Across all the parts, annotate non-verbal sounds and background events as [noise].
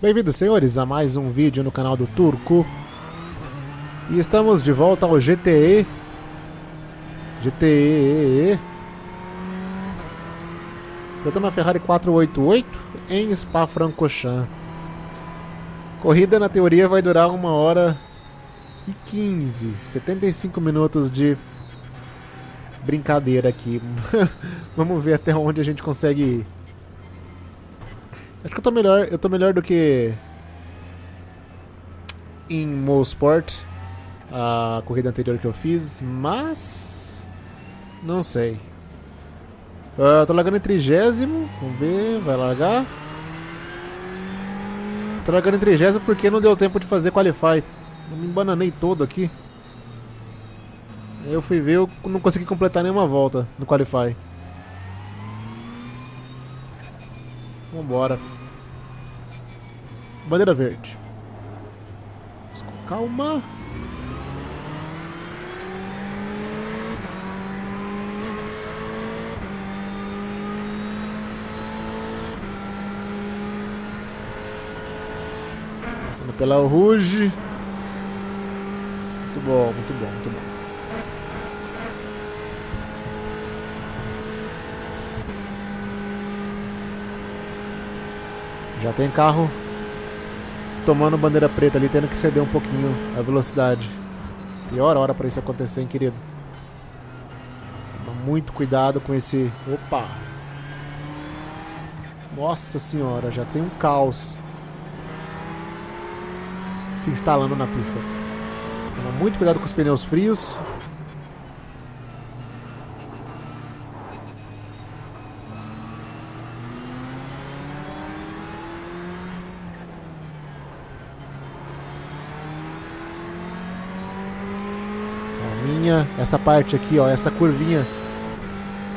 Bem-vindos, senhores, a mais um vídeo no canal do Turco. E estamos de volta ao GTE. GTE. Eu tô na Ferrari 488 em Spa-Francorchamps. Corrida, na teoria, vai durar uma hora e 15. 75 minutos de brincadeira aqui. [laughs] Vamos ver até onde a gente consegue ir. Acho que eu tô melhor, eu tô melhor do que em Mosport, a corrida anterior que eu fiz, mas não sei. Uh, tô largando em trigésimo, vamos ver, vai largar. Tô largando em trigésimo porque não deu tempo de fazer qualify. Eu me embananei todo aqui. Eu fui ver, eu não consegui completar nenhuma volta no qualify. Vambora. Bandeira verde. Calma. Passando pela Rouge. Muito bom, muito bom, muito bom. Já tem carro tomando bandeira preta ali, tendo que ceder um pouquinho a velocidade. Pior hora para isso acontecer, hein, querido. Toma muito cuidado com esse... Opa! Nossa senhora, já tem um caos se instalando na pista. Toma muito cuidado com os pneus frios. Essa parte aqui, ó, essa curvinha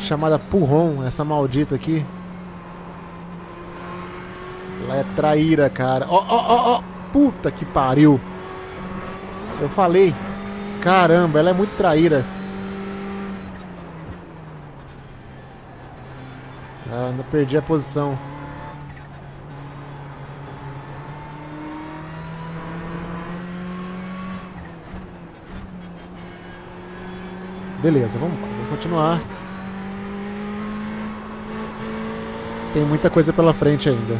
chamada Purron, essa maldita aqui. Ela é traíra, cara. Ó, ó, ó, ó, puta que pariu. Eu falei, caramba, ela é muito traíra. Ah, ainda perdi a posição. Beleza, vamos, vamos continuar. Tem muita coisa pela frente ainda.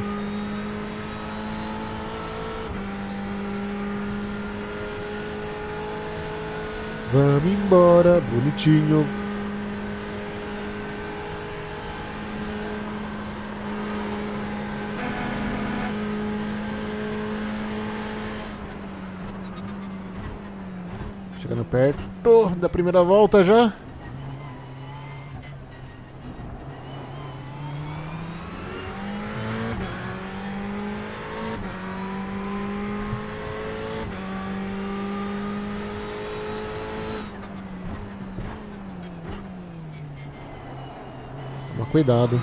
Vamos embora, bonitinho. Chegando perto da primeira volta já. Toma cuidado.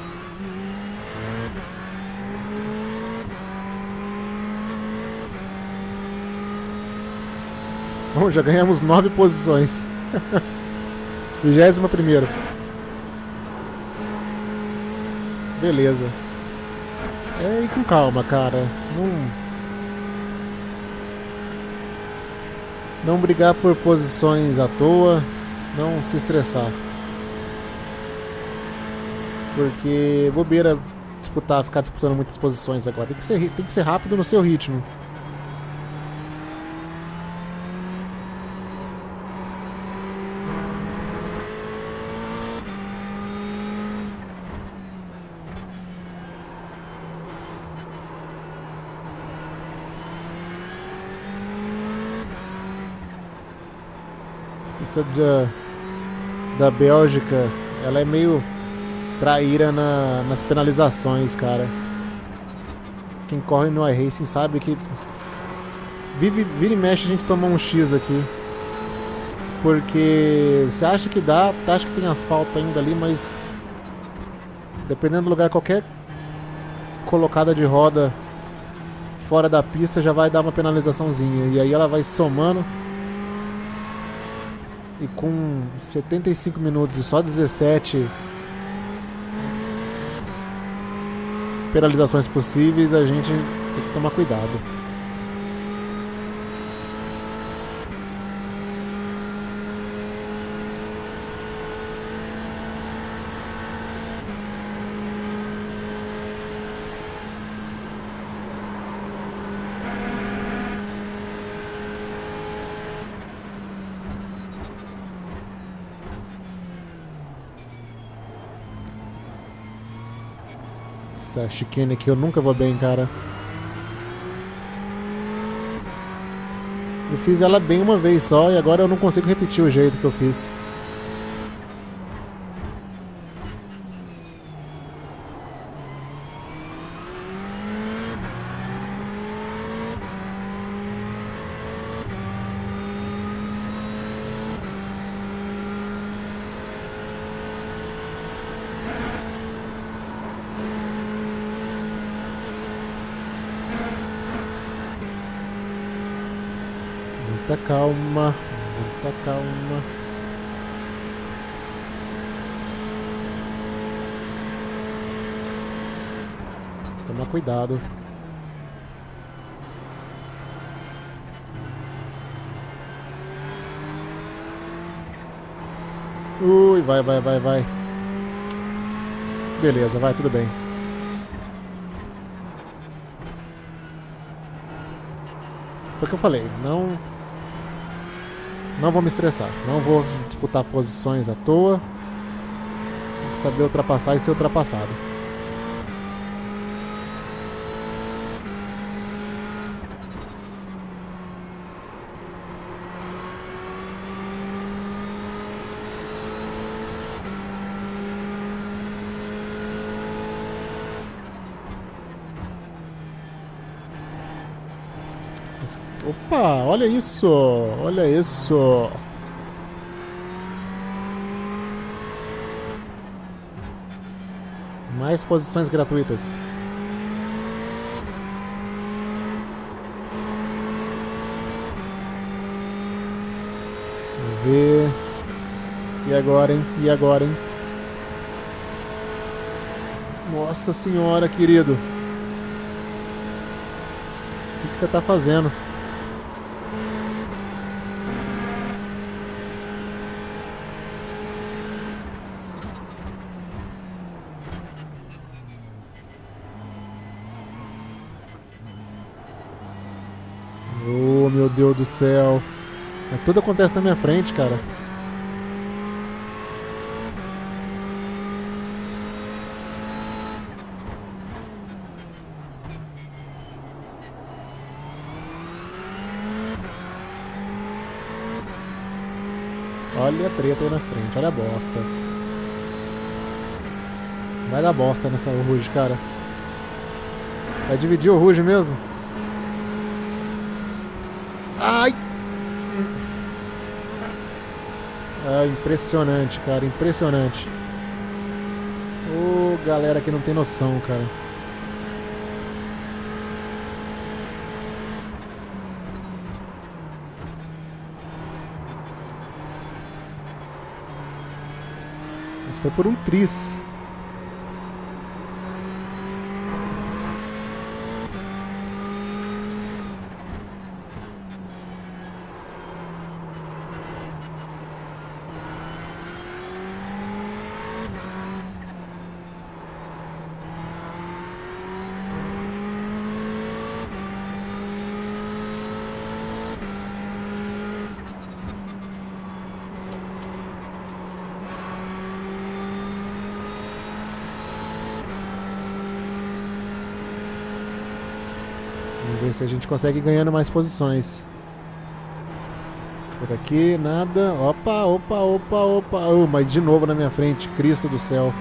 Bom, já ganhamos nove posições. [laughs] Vigésima primeira. Beleza. É, e com calma, cara. Não... Não brigar por posições à toa. Não se estressar. Porque bobeira disputar, ficar disputando muitas posições agora. Tem que ser, tem que ser rápido no seu ritmo. Da, da Bélgica, ela é meio traíra na, nas penalizações, cara. Quem corre no iRacing sabe que vive, vira e mexe a gente toma um X aqui. Porque você acha que dá, acha que tem asfalto ainda ali, mas dependendo do lugar, qualquer colocada de roda fora da pista já vai dar uma penalizaçãozinha. E aí ela vai somando e com 75 minutos e só 17 penalizações possíveis, a gente Tem que tomar cuidado. Essa chicane aqui eu nunca vou bem, cara. Eu fiz ela bem uma vez só e agora eu não consigo repetir o jeito que eu fiz. Muita calma, muita calma. Toma cuidado. Ui, vai, vai, vai, vai. Beleza, vai, tudo bem. Foi o que eu falei, não não vou me estressar, não vou disputar posições à toa. Tem que saber ultrapassar e ser ultrapassado. Opa, olha isso, olha isso. Mais posições gratuitas. Vamos ver. E agora, hein? E agora, hein? Nossa senhora, querido. O que, que você está fazendo? Deus do céu. Mas tudo acontece na minha frente, cara. Olha a treta aí na frente, olha a bosta. Vai dar bosta nessa Ruge, cara. Vai dividir o Ruge mesmo? Ai! Impressionante, cara, impressionante. Ô, oh, galera que não tem noção, cara. Isso foi por um tris. Se a gente consegue ganhando mais posições. Por aqui, nada. Opa, opa, opa, opa. Oh, mas de novo na minha frente. Cristo do céu.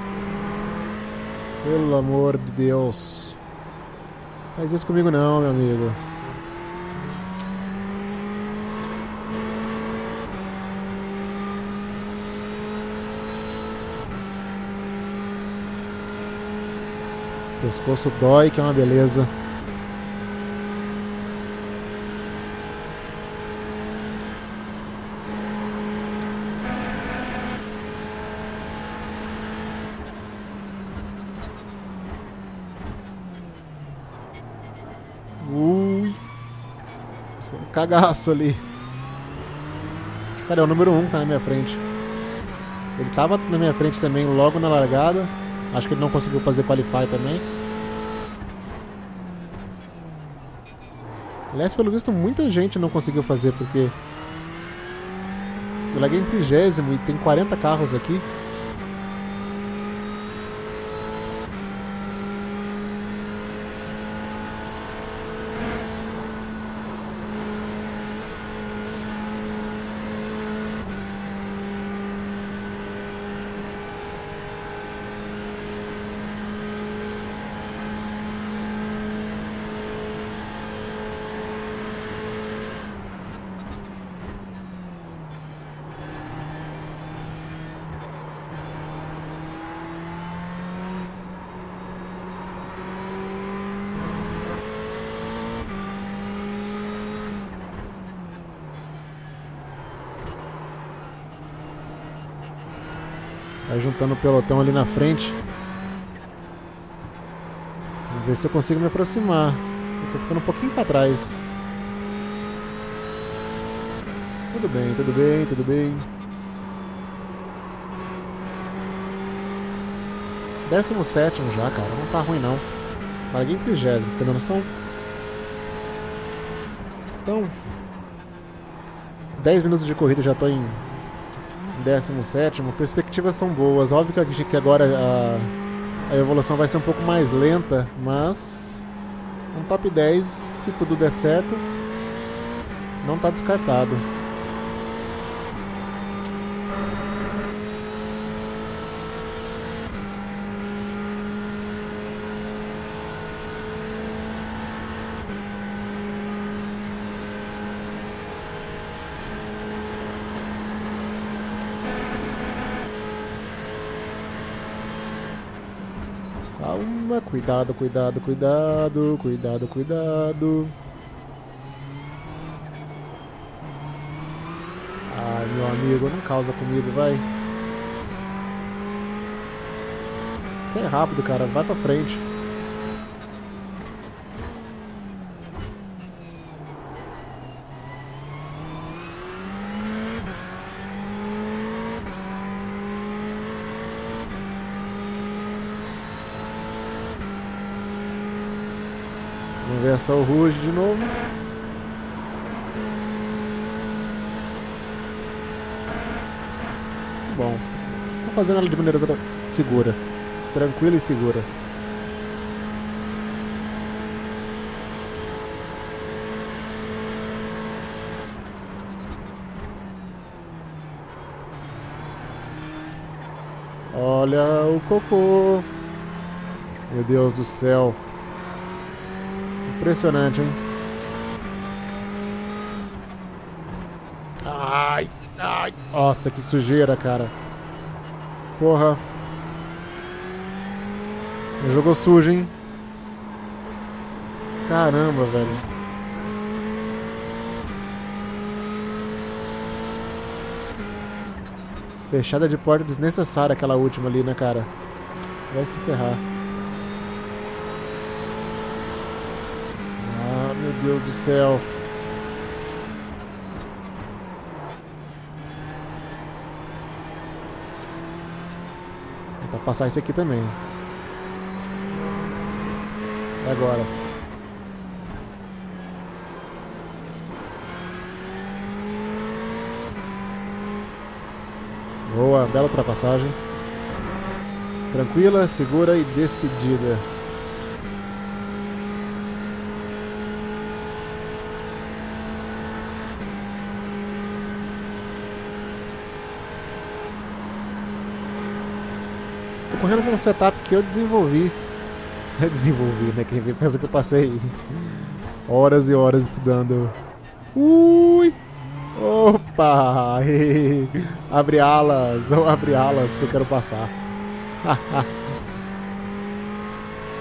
Pelo amor de Deus. Faz isso comigo não, meu amigo. Pescoço dói, que é uma beleza. Foi um cagaço ali. Cara, é o número 1 um que tá na minha frente. Ele tava na minha frente também logo na largada. Acho que ele não conseguiu fazer qualify também. Aliás, pelo visto, muita gente não conseguiu fazer, porque... Eu larguei em trigésimo e tem 40 carros aqui. Juntando o pelotão ali na frente. Vamos ver se eu consigo me aproximar. Eu tô ficando um pouquinho para trás. Tudo bem, tudo bem, tudo bem. Décimo sétimo já, cara. Não tá ruim não. Larguei em trigésimo, tem noção? Então... 10 minutos de corrida já tô em 17 perspectivas são boas. Óbvio que, que agora a, a, evolução vai ser um pouco mais lenta, mas um top 10, se tudo der certo, não está descartado. Cuidado, cuidado, cuidado, cuidado, cuidado. Ai, meu amigo, não causa comigo, vai. Você é rápido, cara, vai pra frente. Essa o Rouge de novo. Bom. Tô fazendo ela de maneira segura. Tranquila e segura. Olha o cocô. Meu Deus do céu. Impressionante, hein? Ai, ai. Nossa, que sujeira, cara. Porra. Me jogou sujo, hein? Caramba, velho. Fechada de porta desnecessária aquela última ali, né, cara? Vai se ferrar. Meu Deus do céu. Vou tentar passar esse aqui também. E agora? Boa, bela ultrapassagem. Tranquila, segura e decidida. Correndo com um setup que eu desenvolvi. Eu [laughs] desenvolvi, né? Quem vê pensa que eu passei horas e horas estudando. Ui! Opa! [laughs] abre alas, [laughs] ou abre alas que eu quero passar.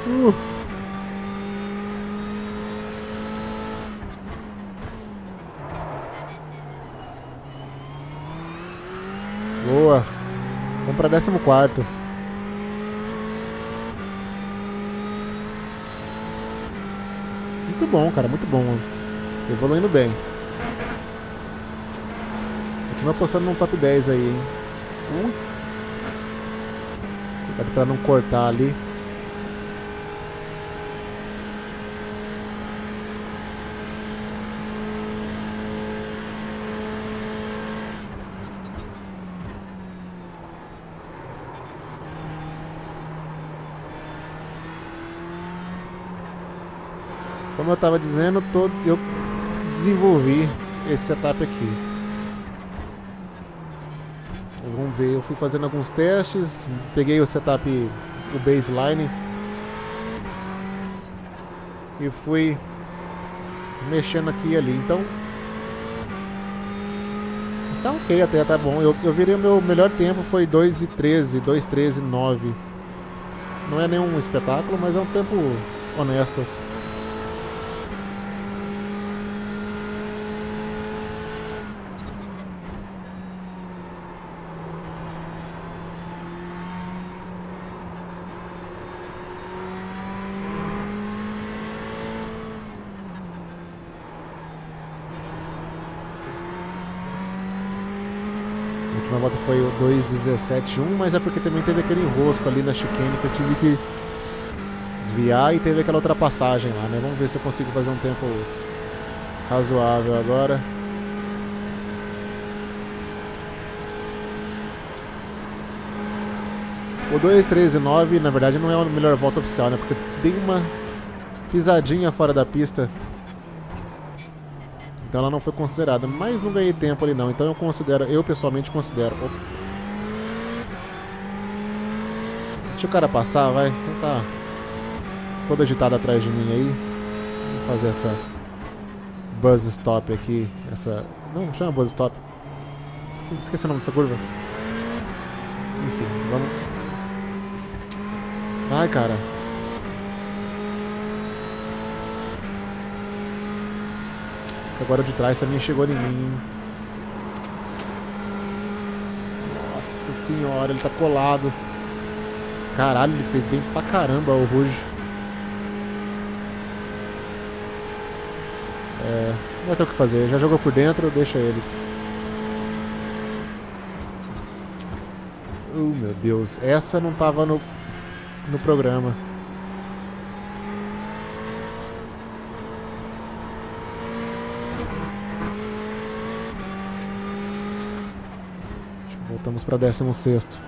uh. Boa. Vamos para décimo quarto. Muito bom, cara, muito bom. Evoluindo bem. Continua postando num top 10 aí, hein? Ui. Cuidado pra não cortar ali. Como eu estava dizendo, todo, eu desenvolvi esse setup aqui. Vamos ver, eu fui fazendo alguns testes, peguei o setup, o baseline e fui mexendo aqui e ali. Então, tá ok até, tá bom. Eu, eu virei o meu melhor tempo, foi 2 e 13, 2 13 9. Não é nenhum espetáculo, mas é um tempo honesto. última volta foi o 2.17.1, mas é porque também teve aquele enrosco ali na chicane que eu tive que desviar e teve aquela ultrapassagem lá, né? Vamos ver se eu consigo fazer um tempo razoável agora. O 2.13.9 na verdade não é a melhor volta oficial, né? Porque dei uma pisadinha fora da pista então ela não foi considerada. Mas não ganhei tempo ali não. Então eu considero, eu pessoalmente considero. Opa. Deixa o cara passar, vai. Ele tá todo agitado atrás de mim aí. Vou fazer essa buzz stop aqui. Essa. Não, chama buzz stop. Esqueci o nome dessa curva. Enfim, vamos. Vai, cara. Agora de trás também chegou em mim. Nossa senhora, ele tá colado. Caralho, ele fez bem pra caramba o Rouge. É, não vai ter o que fazer. Já jogou por dentro, deixa ele. Oh, meu Deus. Essa não tava no, no programa. Voltamos para 16 Tá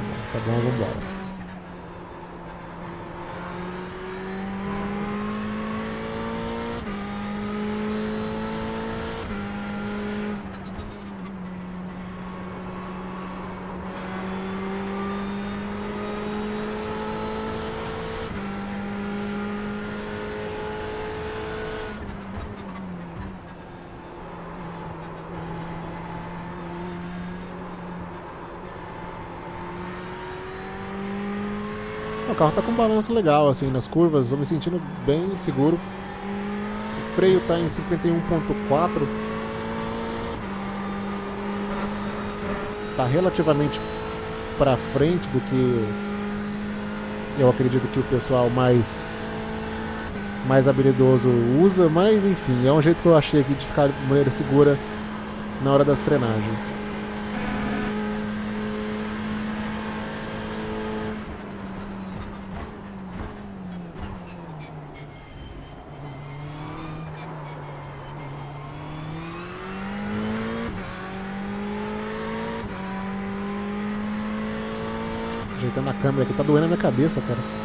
bom, tá bom, vamos embora. O carro tá com um balanço legal, assim, nas curvas, estou me sentindo bem seguro. O freio tá em 51.4. Tá relativamente para frente do que eu acredito que o pessoal mais mais habilidoso usa, mas enfim, é um jeito que eu achei aqui de ficar de maneira segura na hora das frenagens. Ajeitando a câmera aqui, tá doendo a minha cabeça, cara.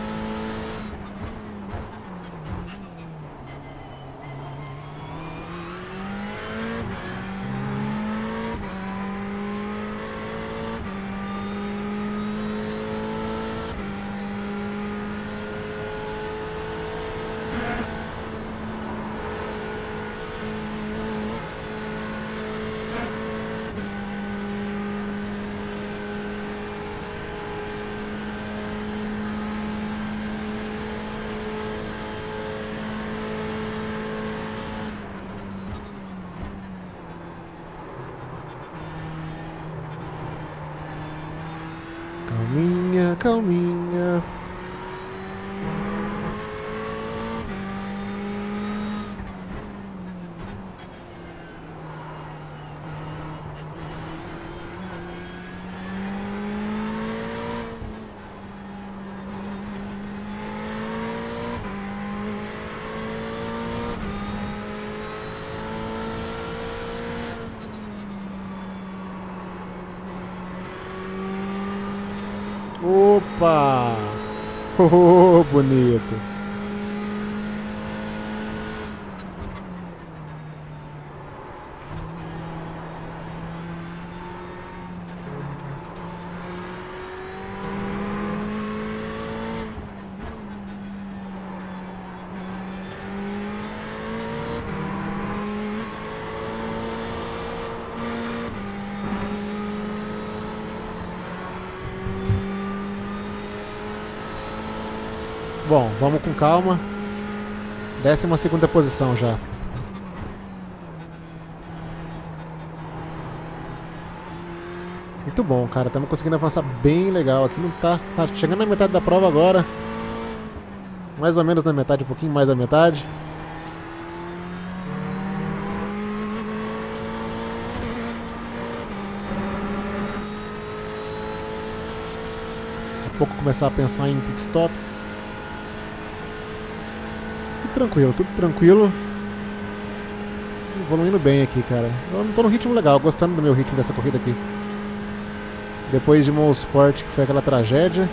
Opa! [laughs] Oh, bonito. Bom, vamos com calma. Décima segunda posição já. Muito bom, cara. Estamos conseguindo avançar bem legal. Aqui não tá, tá chegando na metade da prova agora. Mais ou menos na metade, um pouquinho mais da metade. Daqui a pouco começar a pensar em pitstops. Tudo tranquilo, tudo tranquilo. Evoluindo bem aqui, cara. Eu tô no ritmo legal, gostando do meu ritmo dessa corrida aqui. Depois de Sport, que foi aquela tragédia.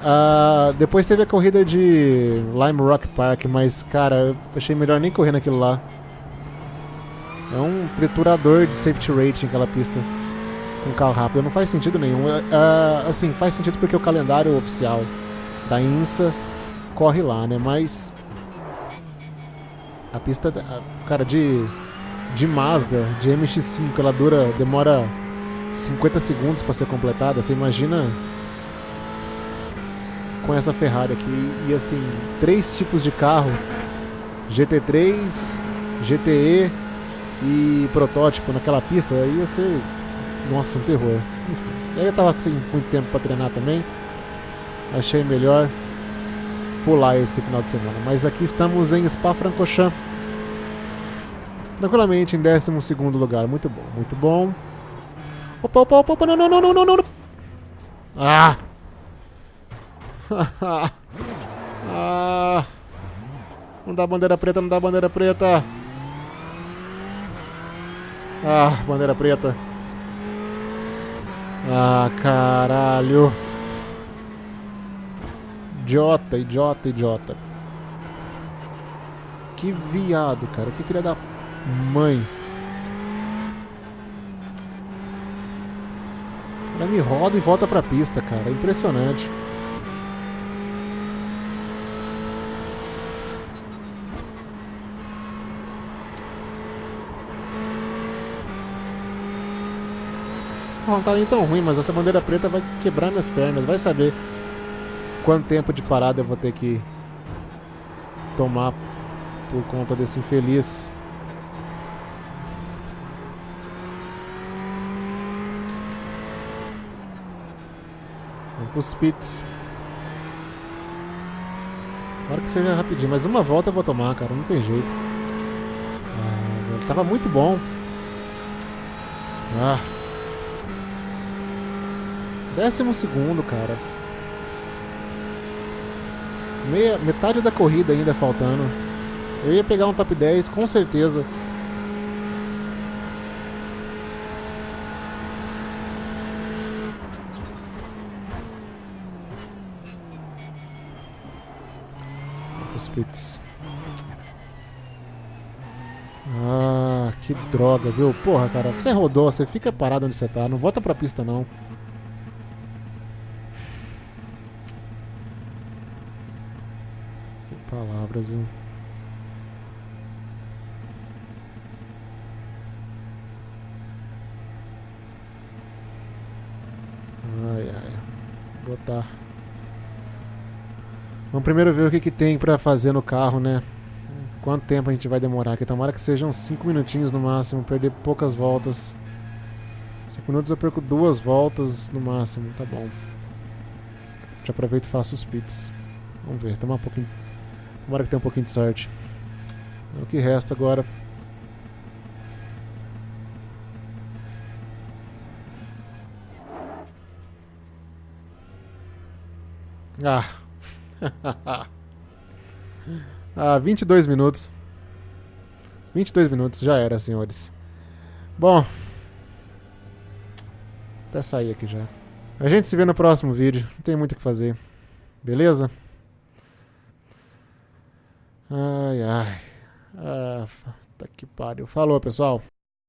Uh, depois teve a corrida de Lime Rock Park, mas, cara, eu achei melhor nem correr naquilo lá. É um triturador de safety rating aquela pista com carro rápido. Não faz sentido nenhum. Uh, assim, faz sentido porque o calendário oficial da INSA corre lá, né? Mas a pista, cara, de, de Mazda, de MX-5, ela dura, demora 50 segundos para ser completada. Você imagina com essa Ferrari aqui. E assim, três tipos de carro: GT3, GTE e protótipo naquela pista. Ia ser, nossa, um terror. Enfim, aí eu tava sem muito tempo para treinar também. Achei melhor pular esse final de semana. Mas aqui estamos em Spa-Francorchamps. Tranquilamente em 12 lugar. Muito bom, muito bom. Opa, opa, opa, opa, não, não, não, não, não, não. Ah! [laughs] ah! Não dá bandeira preta, não dá bandeira preta. Ah, bandeira preta. Ah, caralho. Idiota, idiota, idiota. Que viado, cara. Que filha da mãe. Ela me roda e volta pra pista, cara. Impressionante. Não tá nem tão ruim, mas essa bandeira preta vai quebrar minhas pernas. Vai saber quanto tempo de parada eu vou ter que tomar por conta desse infeliz. Pros pits. Agora que seja rapidinho, mas uma volta eu vou tomar, cara, não tem jeito. Ah, tava muito bom. Ah. Décimo segundo, cara. Meia, metade da corrida ainda faltando. Eu ia pegar um top 10, com certeza. Ah, que droga, viu? Porra, cara, você rodou, você fica parado onde você tá. Não volta pra pista, não. palavras, viu? Ai, ai. Vou botar. Vamos primeiro ver o que, que tem pra fazer no carro, né? Quanto tempo a gente vai demorar aqui? Tomara que sejam 5 minutinhos no máximo, perder poucas voltas. 5 minutos eu perco duas voltas no máximo, tá bom. Já aproveito e faço os pits. Vamos ver, tomar um pouquinho Tomara que tenha um pouquinho de sorte. O que resta agora. Ah. [laughs] ah, 22 minutos. 22 minutos, já era, senhores. Bom. Até sair aqui já. A gente se vê no próximo vídeo. Não tem muito o que fazer. Beleza? Ai, ai. Ah, tá que pariu. Falou, pessoal.